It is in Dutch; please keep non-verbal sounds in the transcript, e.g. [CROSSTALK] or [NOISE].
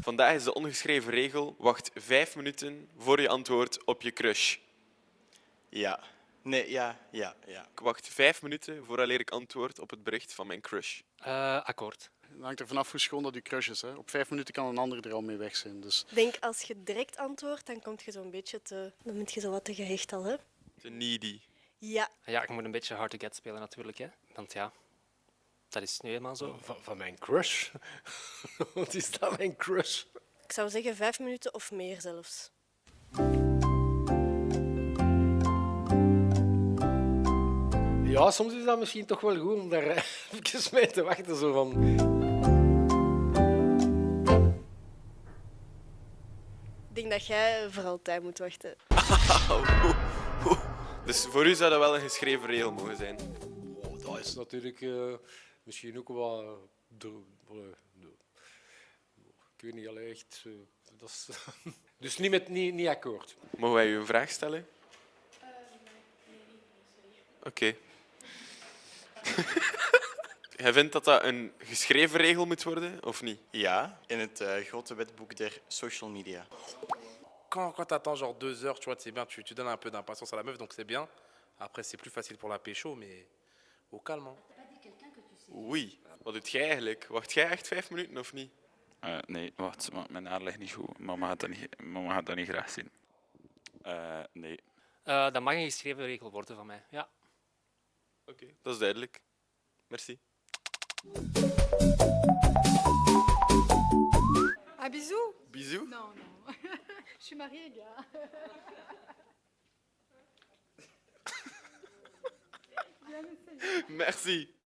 Vandaag is de ongeschreven regel: wacht vijf minuten voor je antwoordt op je crush. Ja. Nee, ja, ja, ja. Ik wacht vijf minuten vooraleer ik antwoord op het bericht van mijn crush. Eh, akkoord. Het hangt er vanaf hoe schoon dat je crush is. Hè. Op vijf minuten kan een ander er al mee weg zijn. Dus Ik denk als je direct antwoordt, dan kom je zo'n beetje te... Dan ben je zo wat te gehecht al, hè? Te needy. Ja. Ja, ik moet een beetje hard to get spelen natuurlijk. Hè. Want ja, dat is nu eenmaal zo. Van, van mijn crush? [LAUGHS] Wat is dat, mijn crush? Ik zou zeggen vijf minuten of meer zelfs. Ja, soms is dat misschien toch wel goed om daar eh, [LAUGHS] even mee te wachten. Zo van. Ik denk dat jij voor altijd moet wachten. [LAUGHS] Dus voor u zou dat wel een geschreven regel mogen zijn. Oh, dat is natuurlijk eh, misschien ook wel. eh, de, de- de- ik weet niet alleen echt. eh, dat is, [LAUGHS] dus niet, met, niet, niet akkoord. Mogen wij u een vraag stellen? Oké. [LAUGHS] Jij vindt dat dat een geschreven regel moet worden, of niet? Ja, in het eh, grote wetboek der social media. Quand, quand tu attends genre deux heures, tu vois, c'est bien, tu, tu donnes un peu d'impatience à la meuf, donc c'est bien. Après, c'est plus facile pour la pécho, mais au calme. hein. Oei. Wat doet jij eigenlijk? Wacht jij echt vijf minuten of niet? Eh, nee, wacht, mijn haar ligt niet goed. Mama gaat dat niet, mama gaat dat niet graag zien. Eh, nee. Eh, dat mag een geschreven regel worden van mij. Ja. Oké, dat is duidelijk. Merci. Un bisou Bisous. Non, non. [LAUGHS] Je suis mariée, gars. [LAUGHS] Merci.